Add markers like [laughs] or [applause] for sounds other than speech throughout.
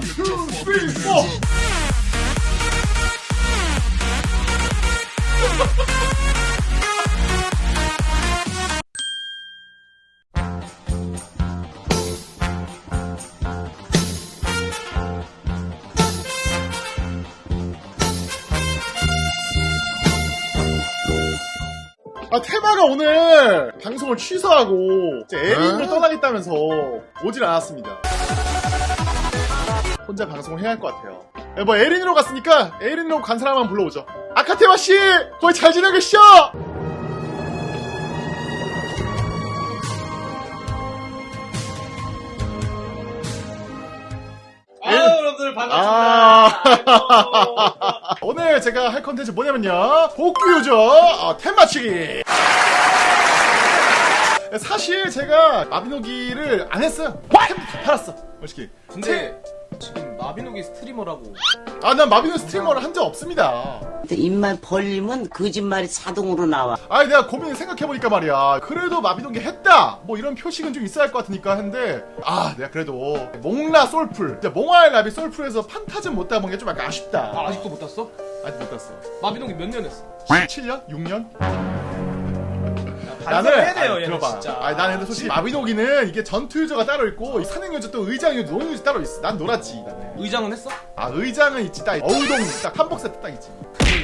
원, 투, 쓰리, 포. 아, 테마가 오늘 방송을 취소하고 이제 에린을 떠나겠다면서 오질 않았습니다. 혼자 방송을 해야 할 것 같아요. 네, 뭐 에린으로 갔으니까 에린으로 간 사람만 불러오죠. 아카테마 씨, 거기 잘 지내고 계시죠? 아, 여러분들 반갑습니다. 아, [laughs] 오늘 제가 할 컨텐츠 뭐냐면요. 복귀 유저 어, 템 맞추기. 사실 제가 마비노기를 안 했어요. 템 팔았어. 솔직히. 근데 지금 마비노기 스트리머라고 아, 난 마비노 스트리머를 한 적 없습니다. 입만 벌리면 거짓말이 자동으로 나와. 아니, 내가 고민을 생각해보니까 말이야. 그래도 마비노기 했다! 뭐 이런 표식은 좀 있어야 할 것 같으니까 했는데, 아, 내가 그래도 몽라 솔풀, 이제 몽화의 라비 솔풀에서 판타즘 못 따본 게 좀 약간 아쉽다. 아, 아직도 못 땄어? 아직 못 땄어. 마비노기 몇 년 했어? 7년? 6년? 반성해야 돼요 아니, 얘는 들어봐. 진짜 아니, 나는 근데 솔직히 마비노기는 이게 전투 유저가 따로 있고 이 사능 유저 또 의장 유저, 노는 유저 따로 있어. 난 놀았지 나는. 의장은 했어? 아 의장은 있지 딱 어우동 딱 한복 세트 딱 있지.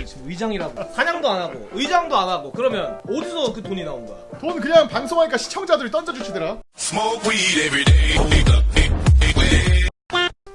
지금 의장이라고 사냥도 안 하고 의장도 안 하고 그러면 어디서 그 돈이 나온 거야? 돈 그냥 방송하니까 시청자들이 던져주시더라. Smoke weed every day.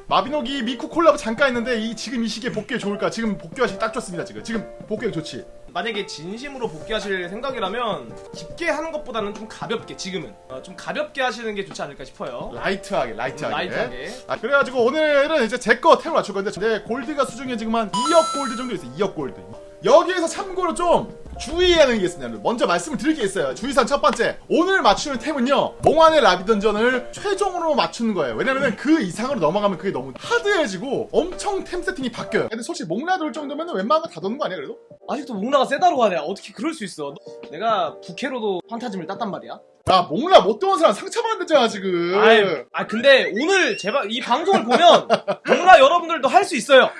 마비노기 미쿠 콜라보 잠깐 했는데 이 지금 이 시기에 복귀에 좋을까? 지금 복귀하시기 딱 좋습니다 지금. 지금 복귀가 좋지. 만약에 진심으로 복귀하실 생각이라면 깊게 하는 것보다는 좀 가볍게 지금은 어, 좀 가볍게 하시는 게 좋지 않을까 싶어요. light하게 light하게. light하게. 아, 그래가지고 오늘은 이제 제 거 템을 맞출 건데 내 골드가 수중에 지금 한 2억 골드 정도 있어요. 2억 골드. 여기에서 참고로 좀 주의해야 하는 게 있습니다. 먼저 말씀을 드릴 게 있어요. 주의사항 첫 번째. 오늘 맞추는 템은요. 몽환의 라비 던전을 최종으로 맞추는 거예요. 왜냐면은 그 이상으로 넘어가면 그게 너무 hard해지고 엄청 템 세팅이 바뀌어요. 근데 솔직히 몽라 돌 정도면 웬만한 거 다 도는 거 아니야 그래도? 아직도 몽라가 세다로 가네. 어떻게 그럴 수 있어? 내가 부캐로도 판타즘을 땄단 말이야. 야 몽라 못 도는 사람 상처받았잖아 지금. 아이, 아 근데 오늘 제발 이 방송을 보면 [laughs] 몽라 여러분들도 할 수 있어요.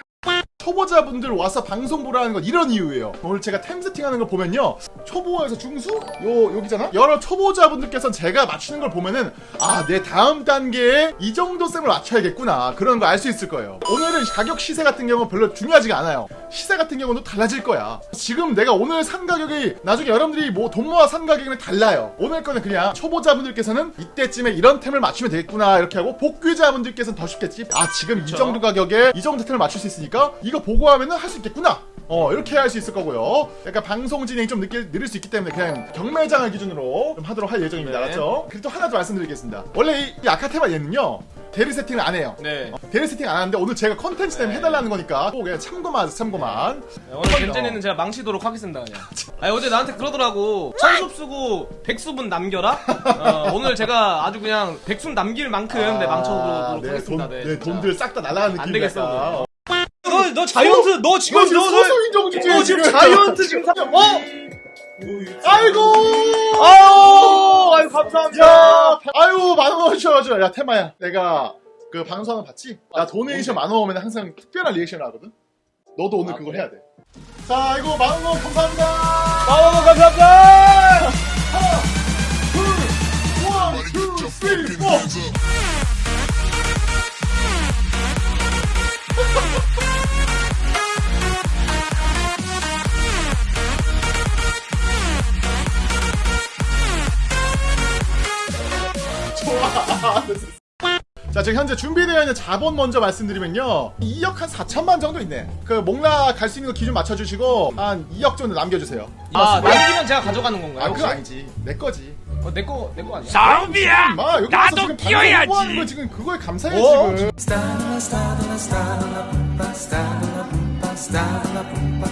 초보자분들 와서 방송 보라는 건 이런 이유예요. 오늘 제가 템 세팅하는 걸 보면요. 초보에서 중수? 요, 여기잖아? 여러 초보자분들께서는 제가 맞추는 걸 보면은, 아, 내 다음 단계에 이 정도 셈을 맞춰야겠구나. 그런 거 알 수 있을 거예요. 오늘은 가격 시세 같은 경우는 별로 중요하지가 않아요. 시세 같은 경우는 달라질 거야. 지금 내가 오늘 산 가격이 나중에 여러분들이 뭐 돈 모아 산 가격은 달라요. 오늘 거는 그냥 초보자분들께서는 이때쯤에 이런 템을 맞추면 되겠구나. 이렇게 하고 복귀자분들께서는 더 쉽겠지. 아, 지금 이 그쵸. 정도 가격에 이 정도 템을 맞출 수 있으니까 이거 보고 하면은 할 수 있겠구나. 어 이렇게 할 수 있을 거고요. 약간 방송 진행이 좀 늦게 느릴 수 있기 때문에 그냥 경매장을 기준으로 좀 하도록 할 예정입니다. 네. 알았죠? 그리고 또 하나 더 말씀드리겠습니다. 원래 이, 이 아카테마 얘는요 대리 세팅을 안 해요. 네. 어, 대리 세팅 안 하는데 오늘 제가 컨텐츠 때문에 네. 해달라는 거니까 꼭 그냥 참고만 하세요, 참고만. 오늘 젠제네는 제가 망치도록 하겠습니다 그냥. [laughs] 아니 어제 나한테 그러더라고. 천숲 쓰고 백수분 남겨라. 어, 오늘 제가 아주 그냥 백순 남길 만큼 네, 망쳐보도록 네, 하겠습니다. 돈, 네, 네. 돈들 싹 다 날아가는 안 느낌이 되겠어, 약간. 오늘. 너, 너 자이언트, 너 지금, 너 지금 너, 주제에 너 지금. 자이언트 지금 사, 어? 아이고! 아유, 아유, 감사합니다. 야, 아유, 만원 주셔가지고. 야, 테마야. 내가 그거 봤지? 나 도네이션 만원 오면 항상 특별한 리액션을 하거든? 너도 오늘 아, 그걸 그래? 해야 돼. 자, 이거 만원 감사합니다! 아유, 감사합니다. 하나, 둘, one, two, three, four! 자, 지금 현재 준비되어 있는 자본 먼저 말씀드리면요. 2억 한 4천만 정도 있네. 그 몽라 갈수 있는 거 기준 맞춰주시고 한 2억 정도 남겨주세요. 아, 남기면 제가 가져가는 건가요? 아, 혹시? 그거 아니지. 내 거지. 어, 내 거, 내 거 아니야? 사우비야 마 여기 와서 나도 지금 끼워야지. 방송 하는 거 지금 그거에 감사해 어? 지금.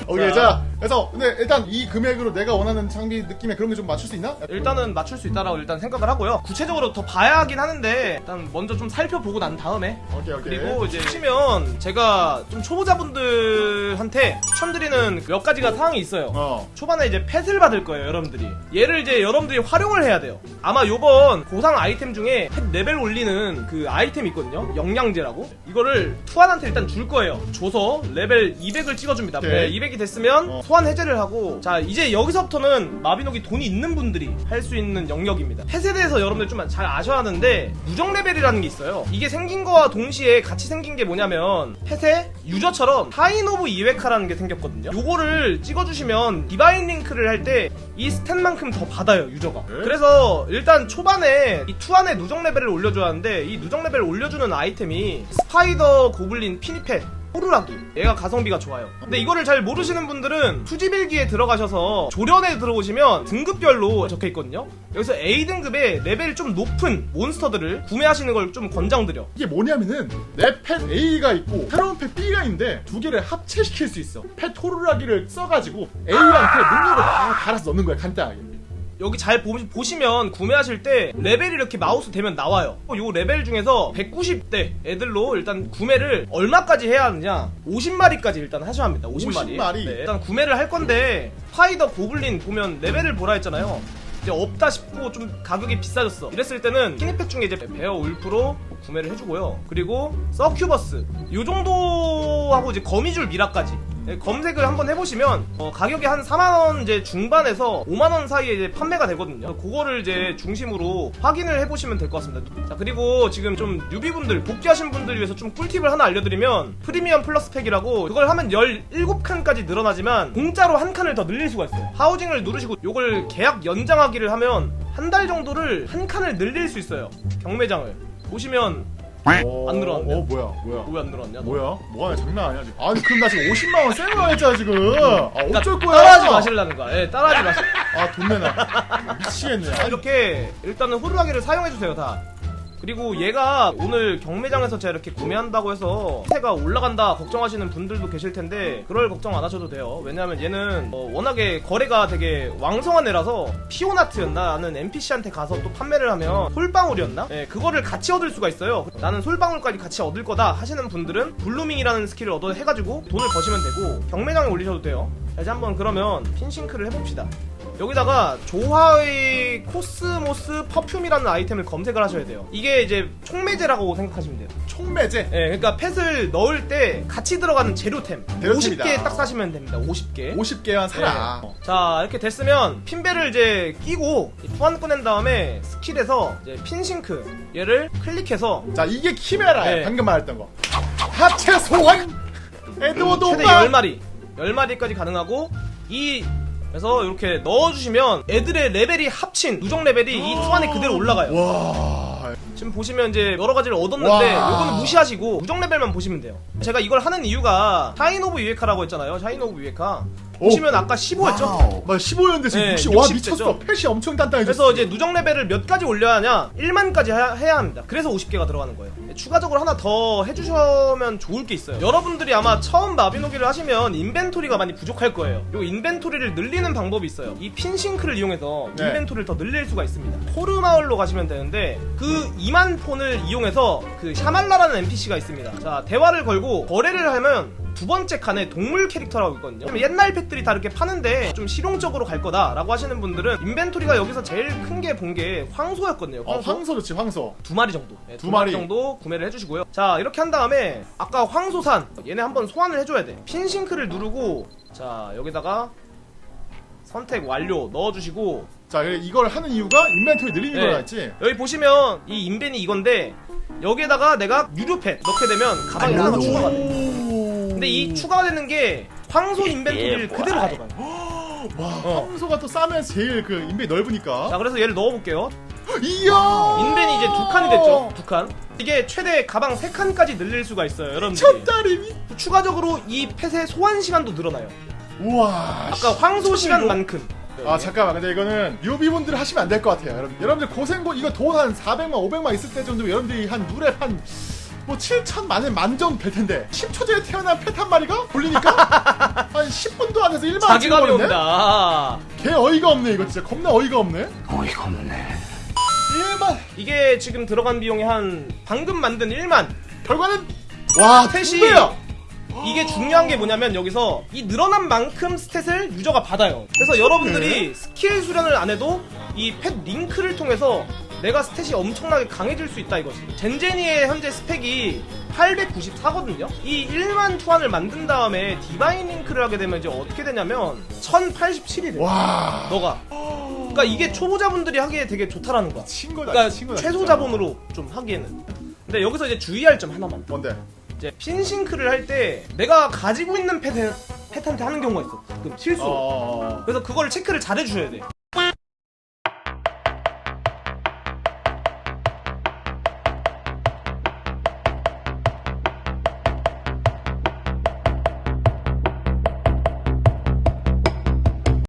오케이 자 그래서 근데 일단 이 금액으로 내가 원하는 장비 느낌에 그런 게 좀 맞출 수 있나? 일단은 맞출 수 있다라고 일단 생각을 하고요. 구체적으로 더 봐야 하긴 하는데 일단 먼저 좀 살펴보고 난 다음에 오케이 오케이. 그리고 이제 치면 제가 좀 초보자분들한테 추천드리는 몇 가지가 사항이 있어요. 어. 초반에 이제 펫을 받을 거예요, 여러분들이. 얘를 이제 여러분들이 활용을 해야 돼요. 아마 요번 보상 아이템 중에 pet 레벨 올리는 그 아이템 있거든요. 영양제라고. 이거를 투안한테 일단 줄 거예요. 줘서 레벨 200을 찍어줍니다. 오케이. 네, 200이 됐으면 어. 소환 해제를 하고 자 이제 여기서부터는 마비노기 돈이 있는 분들이 할 수 있는 영역입니다. pet에 대해서 여러분들 좀 잘 아셔야 하는데 누적 레벨이라는 게 있어요. 이게 생긴 거와 동시에 같이 생긴 게 뭐냐면 pet에 user처럼 Shine of 이웨카라는 게 생겼거든요. 요거를 찍어주시면 Divine Link를 할 때 이 stat만큼 더 받아요 user가. 네? 그래서 일단 초반에 이 투안의 누적 레벨을 올려줘야 하는데 이 누적 레벨을 올려주는 아이템이 spider goblin 피니펫 호루라기 얘가 가성비가 좋아요 근데 이거를 잘 모르시는 분들은 투지빌기에 들어가셔서 조련에 들어오시면 등급별로 적혀있거든요 여기서 A등급의 레벨이 좀 높은 monster들을 구매하시는 걸 좀 권장드려 이게 뭐냐면은 내 pet A가 있고 새로운 pet B가 있는데 두 개를 합체시킬 수 있어. pet 호루라기를 써가지고 A랑 그 능력을 다 갈아서 넣는 거야 간단하게. 여기 잘 보, 시면 구매하실 때 레벨이 이렇게 마우스 대면 나와요. 요 레벨 중에서 190대 애들로 일단 구매를 얼마까지 해야 하느냐? 50마리까지 일단 하셔야 합니다. 50마리. 50마리? 네, 일단 구매를 할 건데 spider goblin 보면 레벨을 보라 했잖아요. 이제 없다 싶고 좀 가격이 비싸졌어. 이랬을 때는 피니펫 중에 이제 bear wolf로 구매를 해주고요. 그리고 서큐버스 요 정도하고 이제 거미줄 미라까지 네, 검색을 한번 해보시면 어, 가격이 한 4만원 이제 중반에서 5만원 사이에 이제 판매가 되거든요. 그거를 이제 중심으로 확인을 해보시면 될 것 같습니다. 자, 그리고 지금 좀 뉴비분들, 복귀하신 분들 위해서 좀 꿀팁을 하나 알려드리면 프리미엄 플러스 팩이라고 그걸 하면 17칸까지 늘어나지만 공짜로 한 칸을 더 늘릴 수가 있어요. 하우징을 누르시고 요걸 계약 연장하기를 하면 한 달 정도를 한 칸을 늘릴 수 있어요. 경매장을. 보시면 어, 안 늘어났네요. 어 뭐야 뭐야. 왜 안? 너? 뭐야? 뭐하냐 장난 아니야 지금. 아니 그럼 나 지금 50만 원 세고 했잖아 지금. 아 그러니까 어쩔 거야? 따라하지 마시려는 거야. 예, 따라하지 마시. 아돈 내놔. 미치겠네. 자, 이렇게 일단은 호루라기를 사용해 주세요 다 그리고 얘가 오늘 경매장에서 제가 이렇게 구매한다고 해서 세가 올라간다 걱정하시는 분들도 계실 텐데 그럴 걱정 안 하셔도 돼요. 왜냐하면 얘는 어, 워낙에 거래가 되게 왕성한 애라서 피오나트였나 나는 NPC한테 가서 또 판매를 하면 솔방울이었나? 예, 그거를 같이 얻을 수가 있어요. 나는 솔방울까지 같이 얻을 거다 하시는 분들은 블루밍이라는 스킬을 얻어 해가지고 돈을 버시면 되고 경매장에 올리셔도 돼요. 자, 이제 한번 그러면 핀싱크를 해봅시다 여기다가 조화의 cosmos perfume이라는 아이템을 검색을 하셔야 돼요. 이게 이제 총매제라고 생각하시면 돼요. 총매제. 예, 그러니까 pet을 넣을 때 같이 들어가는 재료템. 재료템이다. 50개 딱 사시면 됩니다. 50개. 50개만 사라. 네. 자, 이렇게 됐으면 핀벨을 이제 끼고 투안 꺼낸 다음에 skill에서 이제 핀싱크 얘를 클릭해서 자 이게 키메라야. 네. 방금 말했던 거. 하체 소환. 에드워드 최대 오빠. 10마리 10마리까지 가능하고 이 그래서 이렇게 넣어주시면 애들의 레벨이 합친 누적 레벨이 이 투 안에 그대로 올라가요. 와. 지금 보시면 이제 여러 가지를 얻었는데 와. 요거는 무시하시고 누적 레벨만 보시면 돼요. 제가 이걸 하는 이유가 샤인 오브 유에카라고 했잖아요. 샤인 오브 유에카. 보시면 아까 15였죠? 막 15년대 지금 네, 60. 와 60 미쳤어. 펫이 엄청 단단해졌어. 그래서 이제 누적 레벨을 몇 가지 올려야 하냐? 1만까지 해야, 해야 합니다. 그래서 50개가 들어가는 거예요. 추가적으로 하나 더 해주시면 좋을 게 있어요. 여러분들이 아마 처음 마비노기를 하시면 인벤토리가 많이 부족할 거예요. 요 인벤토리를 늘리는 방법이 있어요. 이 핀싱크를 이용해서 네. 인벤토리를 더 늘릴 수가 있습니다. 포르 마을로 가시면 되는데 그 2만 폰을 이용해서 그 샤말라라는 NPC가 있습니다. 자 대화를 걸고 거래를 하면 두 번째 칸에 동물 캐릭터라고 있거든요. 옛날 팩들이 다 이렇게 파는데 좀 실용적으로 갈 거다 라고 하시는 분들은 인벤토리가 여기서 제일 큰 게 본게 황소였거든요. 어, 황소. 황소 좋지 황소. 두 마리 정도. 네, 두 두 마리 마리. 정도 구매를 해주시고요. 자, 이렇게 한 다음에 아까 황소산 얘네 한번 소환을 해줘야 돼. 핀싱크를 누르고 자 여기다가 선택 완료 넣어주시고 자 이걸 하는 이유가 인벤토리 늘리는 네. 거라 했지. 여기 보시면 이 인벤이 이건데 여기에다가 내가 유료펫 넣게 되면 가방에 하나가 추가가 돼. 근데 이 추가되는 게 황소 인벤토리를 그대로 가져가요. [gasps] 와 어. 황소가 또 싸면서 제일 그 인벤이 넓으니까. 자, 그래서 얘를 넣어볼게요. 이야. 인벤이 이제 두 칸이 됐죠. 두 칸. 이게 최대 가방 세 칸까지 늘릴 수가 있어요, 여러분들이. 첫달이. 추가적으로 이 펫의 소환 시간도 늘어나요. 우와. 아까 황소 시간만큼. 아 잠깐만 근데 이거는 유비분들 하시면 안 될 것 같아요 여러분 여러분들 고생고 이거 돈 한 400만 500만 있을 때 정도 여러분들이 한 누랩 한 뭐 7천 만에 만점 될 텐데 10초 전에 태어난 펫 한 마리가 돌리니까 [laughs] 한 10분도 안 해서 1만 자기감이 온다. 개 어이가 없네 이거 진짜 겁나 어이가 없네 어이가 없네. 1만 이게 지금 들어간 비용이 한 방금 만든 1만. 결과는 와 스탯이 배야 이게 중요한 게 뭐냐면 여기서 이 늘어난 만큼 스탯을 유저가 받아요. 그래서 여러분들이 스킬 수련을 안 해도 이 펫 링크를 통해서 내가 stat이 엄청나게 강해질 수 있다 이거지. 젠제니의 현재 스펙이 894거든요. 이 1만 투환을 만든 다음에 divine link를 하게 되면 이제 어떻게 되냐면 1087이 돼. 와 너가. 그러니까 이게 초보자분들이 하기에 되게 좋다라는 거야. 친구다 그러니까 친구다 최소. 자본으로 좀 하기에는. 근데 여기서 이제 주의할 점 하나만. 뭔데 이제 펫 sync를 할 때 내가 가지고 있는 펫, 펫한테 하는 경우가 있어. 가끔 실수. 로 어... 그래서 그걸 체크를 잘 해주셔야 돼.